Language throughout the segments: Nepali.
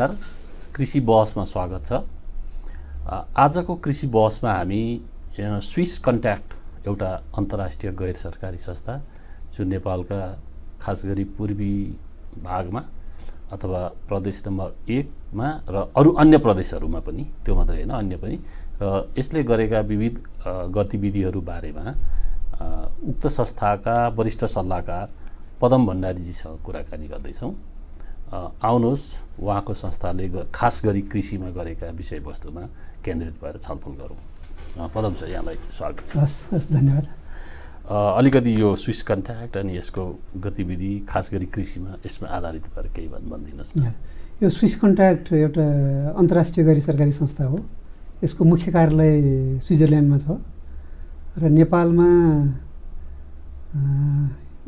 नमस्कार कृषि बहसमा स्वागत छ। आजको कृषि बहसमा हामी स्विस कन्ट्याक्ट एउटा अन्तर्राष्ट्रिय गैर सरकारी संस्था जो नेपालका खास गरी पूर्वी भागमा अथवा प्रदेश नम्बर एकमा र अरू अन्य प्रदेशहरूमा पनि त्यो मात्रै होइन अन्य पनि र यसले गरेका विविध गतिविधिहरू बारेमा उक्त संस्थाका वरिष्ठ सल्लाहकार पदम भण्डारीजीसँग कुराकानी गर्दैछौँ। आउनुहोस् उहाँको संस्थाले खास गरी कृषिमा गरेका विषयवस्तुमा केन्द्रित भएर छलफल गरौँ। पदम सर यहाँलाई स्वागत छ। हस् हस् धन्यवाद। अलिकति यो स्विस कन्ट्याक्ट अनि यसको गतिविधि खास गरी कृषिमा यसमा आधारित भएर केही भनिदिनुहोस् न। यो स्विस कन्ट्याक्ट एउटा अन्तर्राष्ट्रिय गरी सरकारी संस्था हो। यसको मुख्य कार्यालय स्विजरल्यान्डमा छ। र नेपालमा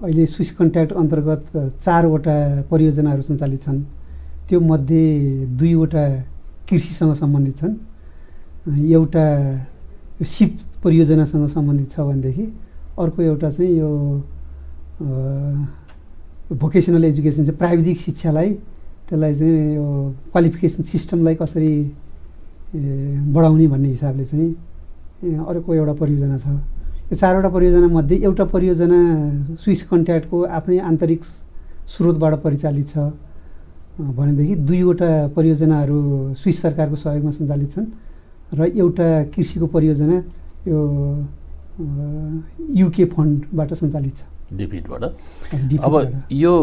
अहिले स्विस कन्ट्याक्ट अन्तर्गत चारवटा परियोजनाहरू सञ्चालित छन्। त्यो मध्ये दुईवटा कृषिसँग सम्बन्धित छन्। एउटा सिप परियोजनासँग सम्बन्धित छ भनेदेखि अर्को एउटा चाहिँ यो भोकेसनल एजुकेसन चाहिँ प्राविधिक शिक्षालाई त्यसलाई चाहिँ यो क्वालिफिकेसन सिस्टमलाई कसरी बढाउने भन्ने हिसाबले चाहिँ अर्को एउटा परियोजना छ। यो चारवटा परियोजनामध्ये एउटा परियोजना स्विस कन्ट्याक्टको आफ्नै आन्तरिक स्रोतबाट परिचालित छ। भनेदेखि दुईवटा परियोजनाहरू स्विस सरकारको सहयोगमा सञ्चालित छन् र एउटा कृषिको परियोजना यो युके फन्डबाट सञ्चालित छ। डिपिटबाट। अब यो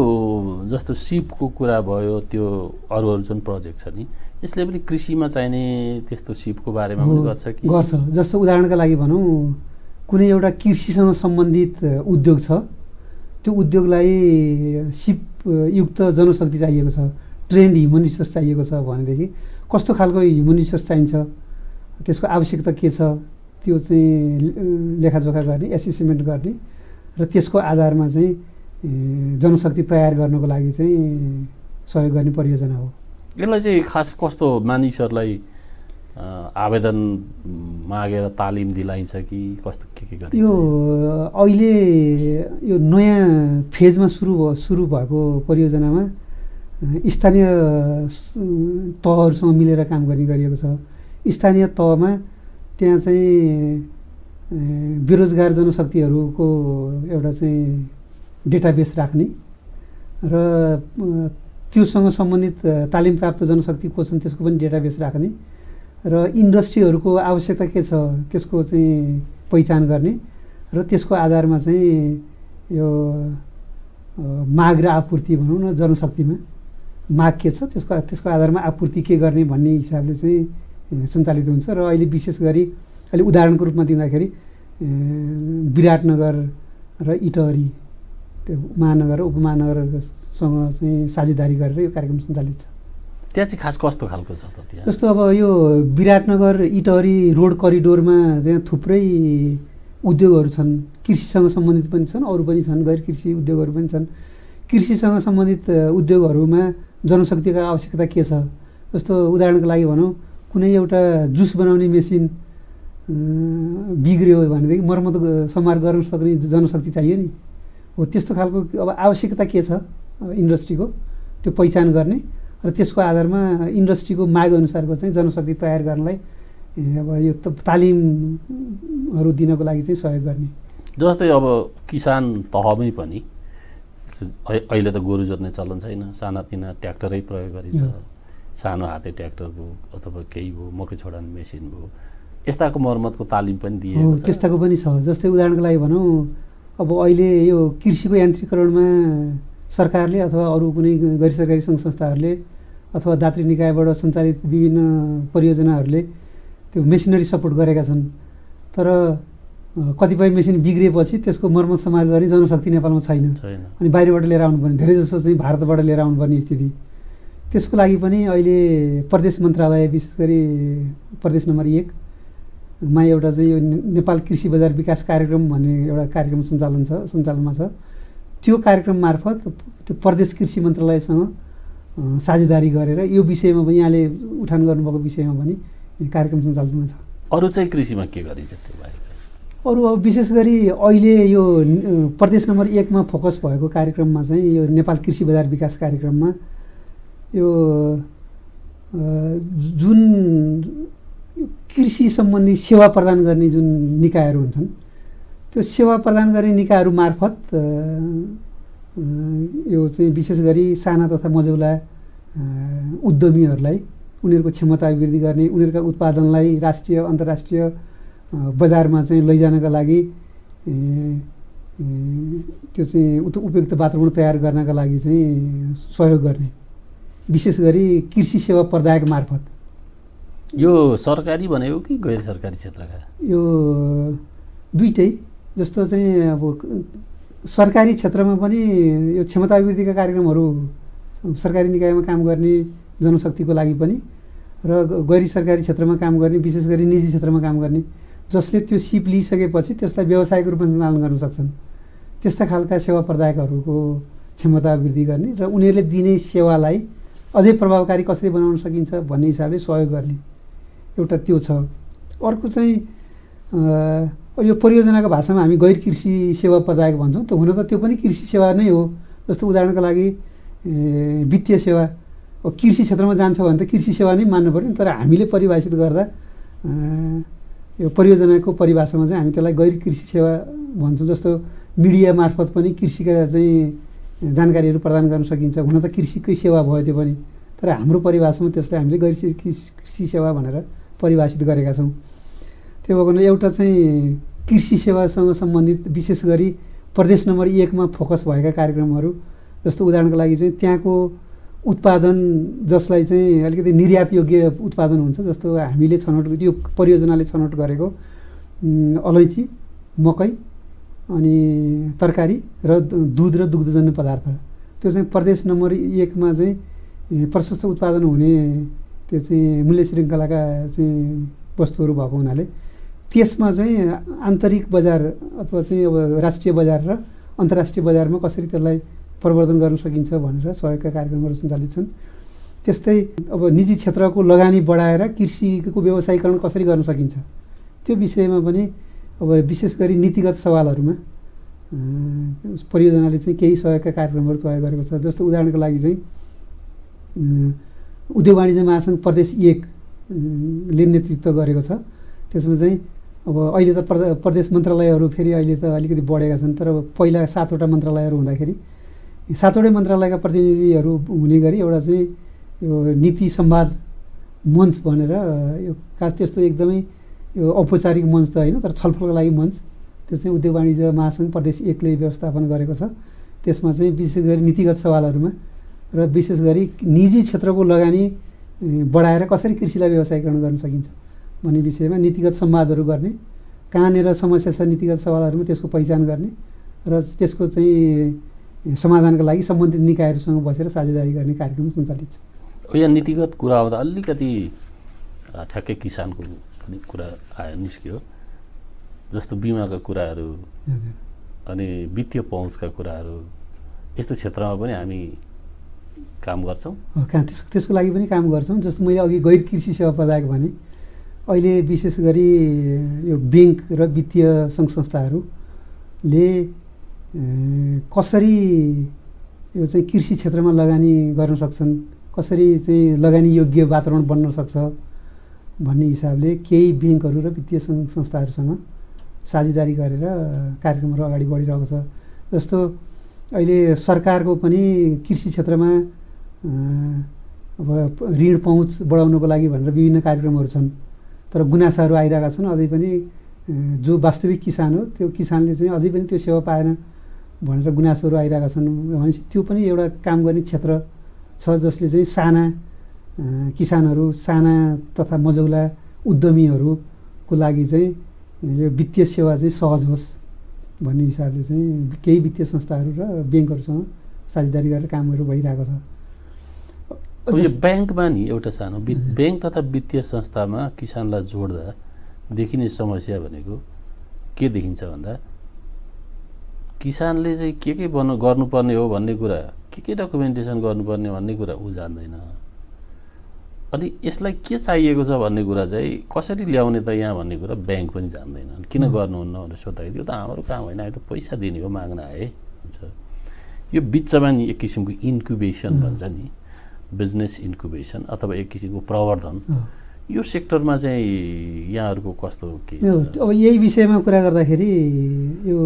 जस्तो सिपको कुरा भयो त्यो अरू अरू जुन प्रोजेक्ट छ नि यसले पनि कृषिमा चाहिने त्यस्तो सिपको बारेमा पनि गर्छ कि? गर्छ। जस्तो उदाहरणका लागि भनौँ कुनै एउटा कृषिसँग सम्बन्धित उद्योग छ। त्यो उद्योगलाई सिपयुक्त जनशक्ति चाहिएको छ ट्रेन्ड ह्युमन रिसोर्स चाहिएको छ भनेदेखि कस्तो खालको ह्युमन रिसोर्स चाहिन्छ त्यसको आवश्यकता के छ त्यो चाहिँ लेखाजोखा गर्ने एसेसमेन्ट गर्ने र त्यसको आधारमा चाहिँ जनशक्ति तयार गर्नको लागि चाहिँ सहयोग गर्ने परियोजना हो। यसलाई चाहिँ खास कस्तो मानिसहरूलाई आवेदन मागेर तालिम दिलाइन्छ कि कस्तो के के गरिन्छ? यो अहिले यो नयाँ फेजमा सुरु भयो सुरु भएको परियोजनामा स्थानीय तहहरूसँग मिलेर काम गर्ने गरिएको छ। स्थानीय तहमा त्यहाँ चाहिँ बेरोजगार जनशक्तिहरूको एउटा चाहिँ डेटाबेस राख्ने र त्योसँग सम्बन्धित तालिम प्राप्त जनशक्ति को छन् त्यसको पनि डेटाबेस राख्ने। र इन्डस्ट्रीहरूको आवश्यकता के छ त्यसको चाहिँ पहिचान गर्ने र त्यसको आधारमा चाहिँ यो माग र आपूर्ति भनौँ न जनशक्तिमा माग के छ त्यसको त्यसको आधारमा आपूर्ति के गर्ने भन्ने हिसाबले चाहिँ सञ्चालित हुन्छ र अहिले विशेष गरी अहिले उदाहरणको रूपमा दिँदाखेरि विराटनगर र इटहरी त्यो महानगर र उपमहानगरसँग चाहिँ साझेदारी गरेर यो कार्यक्रम सञ्चालित छ। त्यहाँ चाहिँ खास कस्तो खालको छ त जस्तो अब यो विराटनगर इटहरी रोड करिडोरमा त्यहाँ थुप्रै उद्योगहरू छन्। कृषिसँग सम्बन्धित पनि छन् अरू पनि छन् गैर कृषि उद्योगहरू पनि छन्। कृषिसँग सम्बन्धित उद्योगहरूमा जनशक्तिको आवश्यकता के छ? जस्तो उदाहरणको लागि भनौँ कुनै एउटा जुस बनाउने मेसिन बिग्रियो भनेदेखि मर्मत समार गर्न सक्ने जनशक्ति चाहियो नि। हो त्यस्तो खालको अब आवश्यकता के छ? इन्डस्ट्रीको त्यो पहिचान गर्ने। र त्यसको आधारमा इन्डस्ट्रीको माग अनुसारको चाहिँ जनशक्ति तयार गर्नलाई अब यो तालिमहरू दिनको लागि चाहिँ सहयोग गर्ने। जस्तै अब किसान तहमै पनि अहिले त गोरु जोत्ने चलन छैन। सानातिना ट्र्याक्टरै प्रयोग गरिन्छ। सानो हाते ट्र्याक्टर भयो अथवा केही भयो मकै छोडाउने मेसिन भयो। यस्ताको मर्मतको तालिम पनि दिएको छ। त्यस्ताको पनि छ। जस्तै उदाहरणको लागि भनौँ अब अहिले यो कृषिको यान्त्रिकरणमा सरकारले अथवा अरू कुनै गैर सरकारी सङ्घ संस्थाहरूले अथवा दात्री निकायबाट सञ्चालित विभिन्न परियोजनाहरूले त्यो मेसिनरी सपोर्ट गरेका छन्। तर कतिपय मेसिन बिग्रिएपछि त्यसको मर्मत समार गर्ने जनशक्ति नेपालमा छैन। अनि बाहिरबाट लिएर आउनुपर्ने धेरै जसो चाहिँ भारतबाट लिएर आउनुपर्ने स्थिति। त्यसको लागि पनि अहिले प्रदेश मन्त्रालय विशेष गरी प्रदेश नम्बर एकमा एउटा चाहिँ यो नेपाल कृषि बजार विकास कार्यक्रम भन्ने एउटा कार्यक्रम सञ्चालन छ सञ्चालनमा छ। त्यो कार्यक्रम मार्फत त्यो प्रदेश कृषि मन्त्रालयसँग साझेदारी गरेर यो विषयमा पनि यहाँले उठान गर्नुभएको विषयमा पनि कार्यक्रम सञ्चालनमा छ। अरू चाहिँ कृषिमा के गरिन्छ त्यो बाहेक अरू अब विशेष गरी अहिले यो प्रदेश नम्बर एकमा फोकस भएको कार्यक्रममा चाहिँ यो नेपाल कृषि बजार विकास कार्यक्रममा यो जुन कृषि सम्बन्धी सेवा प्रदान गर्ने जुन निकायहरू हुन्छन् त्यो सेवा प्रदान गर्ने निकायहरू मार्फत यो चाहिँ विशेष गरी साना तथा मझौला उद्यमीहरूलाई उनीहरूको क्षमता अभिवृद्धि गर्ने उनीहरूका उत्पादनलाई राष्ट्रिय अन्तर्राष्ट्रिय बजारमा चाहिँ लैजानका लागि त्यो चाहिँ उपयुक्त वातावरण तयार गर्नका लागि चाहिँ सहयोग गर्ने। विशेष गरी कृषि सेवा प्रदायक मार्फत। यो सरकारी भनेको कि गैर सरकारी क्षेत्रका? यो दुइटै। जस्तो चाहिँ अब सरकारी क्षेत्रमा पनि यो क्षमता अभिवृद्धिका कार्यक्रमहरू सरकारी निकायमा काम गर्ने जनशक्तिको लागि पनि र गैर सरकारी क्षेत्रमा काम गर्ने विशेष गरी निजी क्षेत्रमा काम गर्ने जसले त्यो सिप लिइसकेपछि त्यसलाई व्यावसायिक रूपमा सञ्चालन गर्न सक्छन्। त्यस्ता खालका सेवा प्रदायकहरूको क्षमता वृद्धि गर्ने र उनीहरूले दिने सेवालाई अझै प्रभावकारी कसरी बनाउन सकिन्छ भन्ने हिसाबले सहयोग गर्ने एउटा त्यो छ। अर्को चाहिँ यो परियोजनाको भाषामा हामी गैर कृषि सेवा प्रदायक भन्छौँ त हुन त त्यो पनि कृषि सेवा नै हो। जस्तो उदाहरणको लागि वित्तीय सेवा। कृषि क्षेत्रमा जान्छ भने त कृषि सेवा नै मान्नु पऱ्यो तर हामीले परिभाषित गर्दा यो परियोजनाको परिभाषामा चाहिँ हामी त्यसलाई गैर कृषि सेवा भन्छौँ जस्तो मिडिया मार्फत पनि कृषिका चाहिँ जानकारीहरू प्रदान गर्न सकिन्छ। हुन त कृषिकै सेवा भयो त्यो पनि। तर हाम्रो परिभाषामा त्यसलाई हामीले गैर कृषि सेवा भनेर परिभाषित गरेका छौँ। त्यो भएको एउटा चाहिँ कृषि सेवासँग सम्बन्धित विशेष गरी प्रदेश नम्बर एकमा फोकस भएका कार्यक्रमहरू जस्तो उदाहरणको लागि चाहिँ त्यहाँको उत्पादन जसलाई चाहिँ अलिकति निर्यात योग्य उत्पादन हुन्छ जस्तो हामीले छनौट यो परियोजनाले छनौट गरेको अलैँची मकै अनि तरकारी र दुध र दुग्धजन्य पदार्थ। त्यो चाहिँ प्रदेश नम्बर एकमा चाहिँ प्रशस्त उत्पादन हुने त्यो चाहिँ मूल्य श्रृङ्खलाका चाहिँ वस्तुहरू भएको हुनाले त्यसमा चाहिँ आन्तरिक बजार अथवा चाहिँ अब राष्ट्रिय बजार र अन्तर्राष्ट्रिय बजारमा कसरी त्यसलाई प्रवर्धन गर्न सकिन्छ भनेर सहयोगका कार्यक्रमहरू सञ्चालित छन्। त्यस्तै अब निजी क्षेत्रको लगानी बढाएर कृषिको व्यवसायीकरण कसरी गर्न सकिन्छ? त्यो विषयमा पनि अब विशेष गरी नीतिगत सवालहरूमा परियोजनाले चाहिँ केही सहयोगका कार्यक्रमहरू तय गरेको छ। जस्तो उदाहरणको लागि चाहिँ उद्योग वाणिज्य महासङ्घ प्रदेश एकले नेतृत्व गरेको छ। त्यसमा चाहिँ अब अहिले त प्रदेश मन्त्रालयहरू फेरि अहिले त अलिकति बढेका छन् तर पहिला सातवटा मन्त्रालयहरू हुँदाखेरि सातवटै मन्त्रालयका प्रतिनिधिहरू हुने गरी एउटा चाहिँ यो नीति सम्वाद मञ्च भनेर यो खास त्यस्तो एकदमै यो औपचारिक मञ्च त होइन तर छलफलको लागि मञ्च। त्यो चाहिँ उद्योग वाणिज्य महासङ्घ प्रदेश एकले व्यवस्थापन गरेको छ। त्यसमा चाहिँ विशेष गरी नीतिगत सवालहरूमा र विशेष गरी निजी क्षेत्रको लगानी बढाएर कसरी कृषिलाई व्यवसायीकरण गर्न सकिन्छ। भन्ने विषयमा नीतिगत संवादहरू गर्ने कहाँनिर समस्या छ नीतिगत सवालहरूमा त्यसको पहिचान गर्ने र त्यसको चाहिँ समाधानको लागि सम्बन्धित निकायहरूसँग बसेर साझेदारी गर्ने कार्यक्रम सञ्चालित छ। यहाँ नीतिगत कुरा आउँदा अलिकति ठ्याक्कै किसानको पनि कुरा आयो निस्क्यो। जस्तो बिमाका कुराहरू अनि वित्तीय पहुँचका कुराहरू यस्तो क्षेत्रमा पनि हामी काम गर्छौँ। कहाँ त्यस त्यसको लागि पनि काम गर्छौँ। जस्तो मैले अघि गैर कृषि सेवा प्रदायक भने अहिले विशेष गरी यो ब्याङ्क र वित्तीय सङ्घ संस्थाहरूले कसरी यो चाहिँ कृषि क्षेत्रमा लगानी गर्न सक्छन् कसरी चाहिँ लगानी योग्य वातावरण बन्न सक्छ भन्ने हिसाबले केही ब्याङ्कहरू र वित्तीय सङ्घ संस्थाहरूसँग साझेदारी गरेर कार्यक्रमहरू अगाडि बढिरहेको छ। जस्तो अहिले सरकारको पनि कृषि क्षेत्रमा अब ऋण पहुँच बढाउनको लागि भनेर विभिन्न कार्यक्रमहरू छन्। तर गुनासाहरू आइरहेका छन्। अझै पनि जो वास्तविक किसान हो त्यो किसानले चाहिँ अझै पनि त्यो सेवा पाएन भनेर गुनासोहरू आइरहेका छन्। भनेपछि त्यो पनि एउटा काम गर्ने क्षेत्र छ जसले चाहिँ साना किसानहरू साना तथा मजौला उद्यमीहरूको लागि चाहिँ यो वित्तीय सेवा चाहिँ सहज होस् भन्ने हिसाबले चाहिँ केही वित्तीय संस्थाहरू र ब्याङ्कहरूसँग साझेदारी गरेर कामहरू भइरहेको छ। यो ब्याङ्कमा नि एउटा सानो ब्याङ्क तथा वित्तीय संस्थामा किसानलाई जोड्दा देखिने समस्या भनेको के देखिन्छ भन्दा किसानले चाहिँ के के बन्नु गर्नुपर्ने हो भन्ने कुरा के के डकुमेन्टेसन गर्नुपर्ने भन्ने कुरा ऊ जान्दैन। अनि यसलाई के चाहिएको छ भन्ने कुरा चाहिँ कसरी ल्याउने त यहाँ भन्ने कुरा ब्याङ्क पनि जान्दैन। किन गर्नुहुन्न भनेर सोद्धाखेरि त्यो त हाम्रो काम होइन अहिले त पैसा दिने हो माग्न आए। हुन्छ। यो बिचमा नि एक किसिमको इन्क्युबेसन भन्छ नि। बिजनेस इन्कुबेसन अथवा एक किसिमको प्रवर्धन। यो सेक्टरमा चाहिँ यहाँहरूको कस्तो के अब यही विषयमा कुरा गर्दाखेरि यो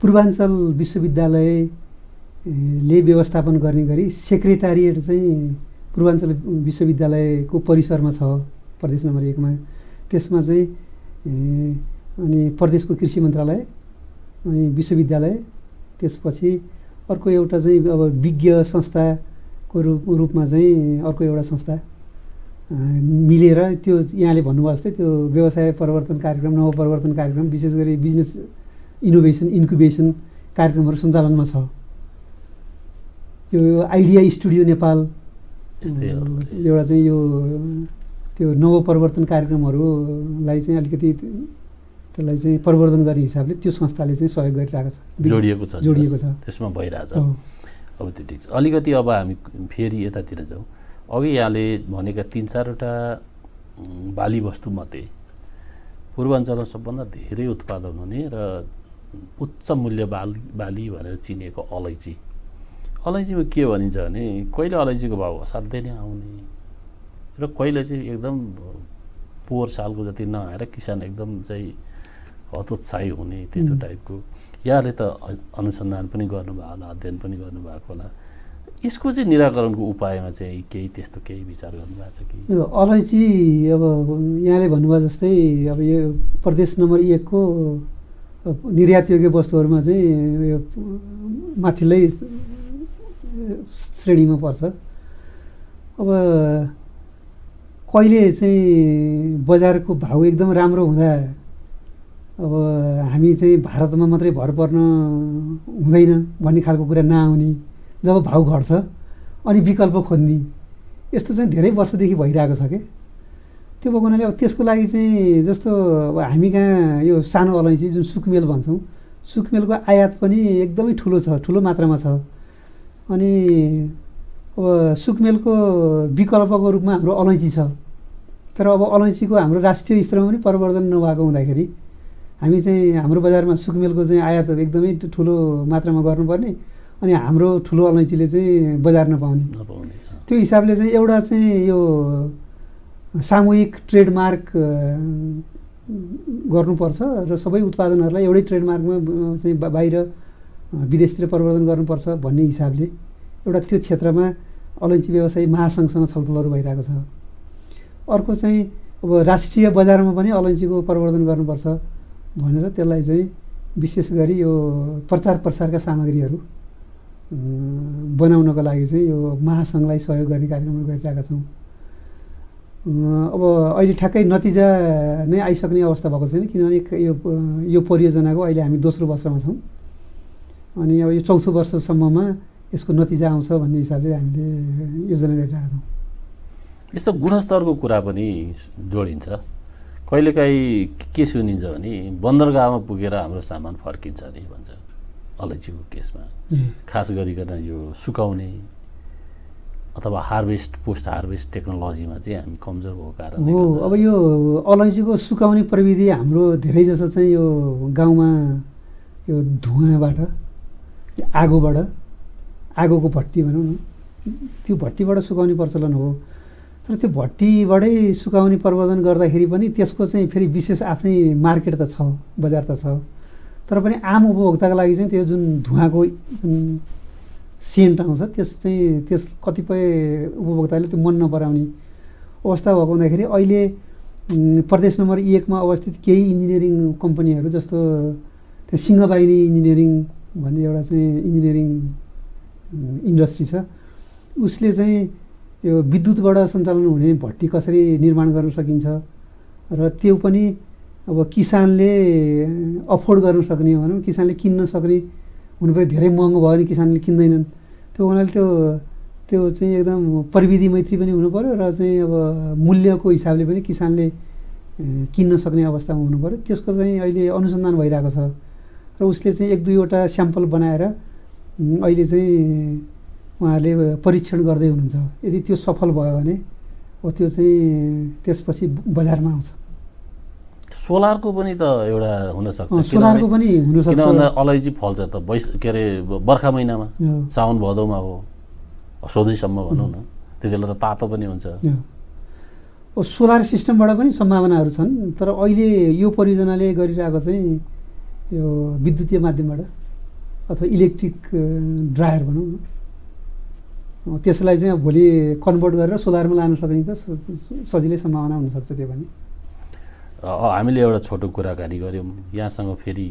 पूर्वाञ्चल विश्वविद्यालय ए, ले व्यवस्थापन गर्ने गरी सेक्रेटारिएट चाहिँ पूर्वाञ्चल विश्वविद्यालयको परिसरमा छ प्रदेश नम्बर एकमा। त्यसमा चाहिँ अनि प्रदेशको कृषि मन्त्रालय अनि विश्वविद्यालय त्यसपछि अर्को एउटा चाहिँ अब विज्ञ संस्थाको रूप रूपमा चाहिँ अर्को एउटा संस्था मिलेर त्यो यहाँले भन्नुभयो जस्तै त्यो व्यवसाय परिवर्तन कार्यक्रम नवपरिवर्तन कार्यक्रम विशेष गरी बिजनेस इनोभेसन इन्क्युबेसन कार्यक्रमहरू सञ्चालनमा छ यो आइडिया स्टुडियो नेपाल। एउटा चाहिँ यो त्यो नवपरिवर्तन कार्यक्रमहरूलाई चाहिँ अलिकति त्यसलाई चाहिँ परिवर्तन गर्ने हिसाबले त्यो संस्थाले चाहिँ सहयोग गरिरहेको छ जोडिएको छ जोडिएको छ त्यसमा भइरहेछ। अब त्यो ठिक छ। अलिकति अब हामी फेरि यतातिर जाउँ। अघि यहाँले भनेका तिन चारवटा बाली वस्तुमध्ये पूर्वाञ्चलमा सबभन्दा धेरै उत्पादन हुने र उच्च मूल्य बाली बाली भनेर चिनिएको अलैँची। अलैँचीमा के भनिन्छ भने कहिले अलैँचीको भाउ असाध्यै नै आउने र कहिले चाहिँ एकदम पोहोर सालको जति नआएर किसान एकदम चाहिँ हतोत्साही हुने त्यस्तो. टाइपको यहाँले त अनुसन्धान पनि गर्नुभएको होला अध्ययन पनि गर्नुभएको होला। यसको चाहिँ निराकरणको उपायमा चाहिँ केही त्यस्तो केही विचार गर्नुभएको छ कि? यो अलैँची अब यहाँले भन्नुभयो जस्तै अब यो प्रदेश नम्बर एकको अब निर्यातयोग्य वस्तुहरूमा चाहिँ यो माथिल्लै श्रेणीमा पर्छ। अब कहिले चाहिँ बजारको भाउ एकदम राम्रो हुँदा अब हामी चाहिँ भारतमा मात्रै भर पर्न हुँदैन भन्ने खालको कुरा नआउने जब भाउ घट्छ अनि विकल्प खोज्ने यस्तो चाहिँ धेरै वर्षदेखि भइरहेको छ कि? त्यो भएको हुनाले अब त्यसको लागि चाहिँ जस्तो अब हामी कहाँ यो सानो अलैँची जुन सुकमेल भन्छौँ सुकमेलको आयात पनि एकदमै ठुलो छ ठुलो मात्रामा छ। अनि अब सुकमेलको विकल्पको रूपमा हाम्रो अलैँची छ। तर अब अलैँचीको हाम्रो राष्ट्रिय स्तरमा पनि परिवर्तन नभएको हुँदाखेरि हामी चाहिँ हाम्रो बजारमा सुकमेलको चाहिँ आयात एकदमै ठुलो मात्रामा गर्नुपर्ने अनि हाम्रो ठुलो अलैँचीले चाहिँ बजार नपाउने। त्यो हिसाबले चाहिँ एउटा चाहिँ यो सामूहिक ट्रेडमार्क गर्नुपर्छ र सबै उत्पादनहरूलाई एउटै ट्रेडमार्कमा चाहिँ बाहिर विदेशतिर परिवर्तन गर्नुपर्छ भन्ने हिसाबले एउटा त्यो क्षेत्रमा अलैँची व्यवसायी महासङ्घसँग छलफलहरू भइरहेको छ। अर्को चाहिँ अब राष्ट्रिय बजारमा पनि अलैँचीको परिवर्तन गर्नुपर्छ। भनेर त्यसलाई चाहिँ विशेष गरी यो प्रचार प्रसारका सामग्रीहरू बनाउनको लागि चाहिँ यो महासङ्घलाई सहयोग गर्ने कार्यक्रमहरू गरिरहेका छौँ। अब अहिले ठ्याक्कै नतिजा नै आइसक्ने अवस्था भएको छैन किनभने यो यो परियोजनाको अहिले हामी दोस्रो वर्षमा छौँ। अनि अब यो चौथो वर्षसम्ममा यसको नतिजा आउँछ भन्ने हिसाबले हामीले योजना गरिरहेका छौँ। यस्तो गुणस्तरको कुरा पनि जोडिन्छ। कहिलेकाहीँ के सुनिन्छ भने बन्दरगाहमा पुगेर हाम्रो सामान फर्किन्छ नि भन्छ अलैँचीको केसमा। खास गरिकन यो सुकाउने अथवा हार्भेस्ट पोस्ट हार्भेस्ट टेक्नोलोजीमा चाहिँ हामी कमजोर भएको कारणले हो अब यो अलैँचीको सुकाउने प्रविधि हाम्रो धेरै जसो चाहिँ यो गाउँमा यो धुवाँबाट यो आगोबाट आगोको भट्टी भनौँ न त्यो भट्टीबाट सुकाउने प्रचलन हो। तर त्यो भट्टीबाटै सुकाउने प्रवर्धन गर्दाखेरि पनि त्यसको चाहिँ फेरि विशेष आफ्नै मार्केट त छ बजार त छ। तर पनि आम उपभोक्ताको लागि चाहिँ त्यो जुन धुवाँको जुन सेन्ट आउँछ त्यस चाहिँ त्यस कतिपय उपभोक्ताले त्यो मन नपराउने अवस्था भएको हुँदाखेरि अहिले प्रदेश नम्बर एकमा अवस्थित केही इन्जिनियरिङ कम्पनीहरू जस्तो त्यो सिंहबाहिनी इन्जिनियरिङ भन्ने एउटा चाहिँ इन्जिनियरिङ इन्डस्ट्री छ उसले चाहिँ यो विद्युतबाट सञ्चालन हुने भट्टी कसरी निर्माण गर्न सकिन्छ? र त्यो पनि अब किसानले अफोर्ड गर्न सक्ने भनौँ किसानले किन्न सक्ने हुनुपऱ्यो धेरै महँगो भयो भने किसानले किन्दैनन्। त्यो हुनाले त्यो त्यो चाहिँ एकदम प्रविधि मैत्री पनि हुनु पऱ्यो र चाहिँ अब मूल्यको हिसाबले पनि किसानले किन्न सक्ने अवस्थामा हुनु पऱ्यो। त्यसको चाहिँ अहिले अनुसन्धान भइरहेको छ। र उसले चाहिँ एक दुईवटा स्याम्पल बनाएर अहिले चाहिँ उहाँहरूले परीक्षण गर्दै हुनुहुन्छ। यदि त्यो सफल भयो भने अब त्यो चाहिँ त्यसपछि बजारमा आउँछ। सोलरको पनि त एउटा हुनसक्छ। सोलरको पनि हुनसक्छ। अलैँची फल्छ त बैस के अरे बर्खा महिनामा। हो। साउन भदौमा हो सधैँसम्म भनौँ न। त्यति बेला त तातो पनि हुन्छ। सोलर सिस्टमबाट पनि सम्भावनाहरू छन् तर अहिले यो परियोजनाले गरिरहेको चाहिँ यो विद्युतीय माध्यमबाट अथवा इलेक्ट्रिक ड्रायर भनौँ न। त्यसलाई चाहिँ भोलि कन्भर्ट गरेर सोलरमा लान सक्ने त स- सजिलै सम्भावना हुनसक्छ त्यो पनि। हामीले एउटा छोटो कुराकानी गऱ्यौँ। यहाँसँग फेरि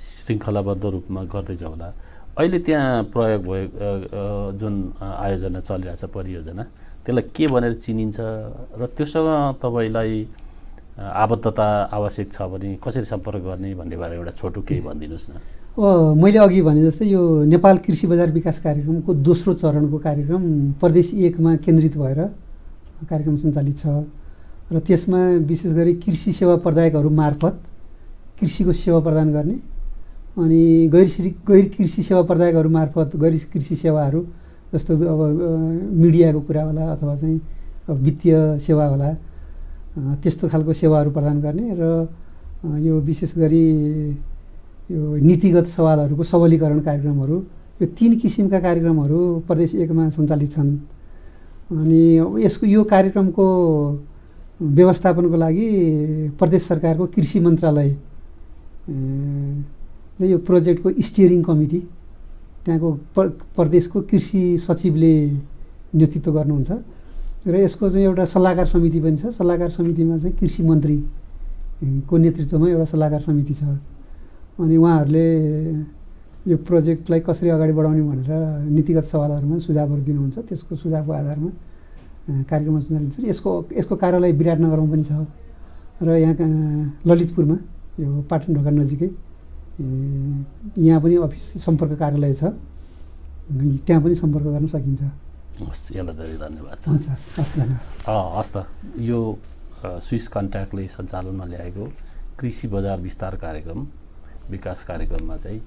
श्रृङ्खलाबद्ध रूपमा गर्दै जाउँला अहिले त्यहाँ प्रयोग अ, जुन आयोजना चलिरहेछ परियोजना त्यसलाई के भनेर चिनिन्छ र त्योसँग तपाईँलाई आबद्धता आवश्यक छ भने कसरी सम्पर्क गर्ने भन्ने बारे एउटा छोटो केही भनिदिनुहोस् न। मैले अघि भने जस्तै यो नेपाल कृषि बजार विकास कार्यक्रमको दोस्रो चरणको कार्यक्रम प्रदेश एकमा केन्द्रित भएर कार्यक्रम सञ्चालित छ। र त्यसमा विशेष गरी कृषि सेवा प्रदायकहरू मार्फत कृषिको सेवा प्रदान गर्ने अनि गैर गैर कृषि सेवा प्रदायकहरू मार्फत गैर कृषि सेवाहरू जस्तो अब मिडियाको कुरा होला अथवा चाहिँ वित्तीय सेवा होला त्यस्तो खालको सेवाहरू प्रदान गर्ने र यो विशेष गरी यो नीतिगत सवालहरूको सबलीकरण कार्यक्रमहरू यो तिन किसिमका कार्यक्रमहरू प्रदेश एकमा सञ्चालित छन्। अनि यसको यो कार्यक्रमको व्यवस्थापनको लागि प्रदेश सरकारको कृषि मन्त्रालय यो प्रोजेक्टको स्टियरिङ कमिटी त्यहाँको प्र प्रदेशको कृषि सचिवले नेतृत्व गर्नुहुन्छ। र यसको चाहिँ एउटा सल्लाहकार समिति पनि छ। सल्लाहकार समितिमा चाहिँ कृषि मन्त्री अ, को नेतृत्वमा एउटा सल्लाहकार समिति छ। अनि उहाँहरूले यो प्रोजेक्टलाई कसरी अगाडि बढाउने भनेर नीतिगत सवालहरूमा सुझावहरू दिनुहुन्छ त्यसको सुझावको आधारमा कार्यक्रम सञ्चालित छ यसको यसको कार्यालय विराटनगरमा पनि छ र यहाँ ललितपुरमा यो पाटनढोका नजिकै अ, यहाँ पनि अफिस सम्पर्क कार्यालय छ। त्यहाँ पनि सम्पर्क गर्न सकिन्छ। हस् यसलाई धेरै धन्यवाद छ हुन्छ हस् हस् धन्यवाद। हस् त यो स्विस कन्ट्याक्टले सञ्चालनमा ल्याएको कृषि बजार विस्तार कार्यक्रम विकास कार्यक्रममा चाहिँ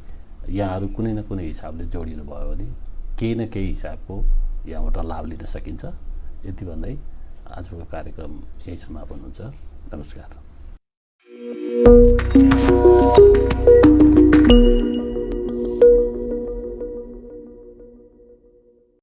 यहाँहरू कुनै न कुनै हिसाबले जोडिनु भयो भने केही न केही हिसाबको यहाँबाट लाभ लिन सकिन्छ। यति भन्दै आजको कार्यक्रम यही समापन हुन्छ। नमस्कार।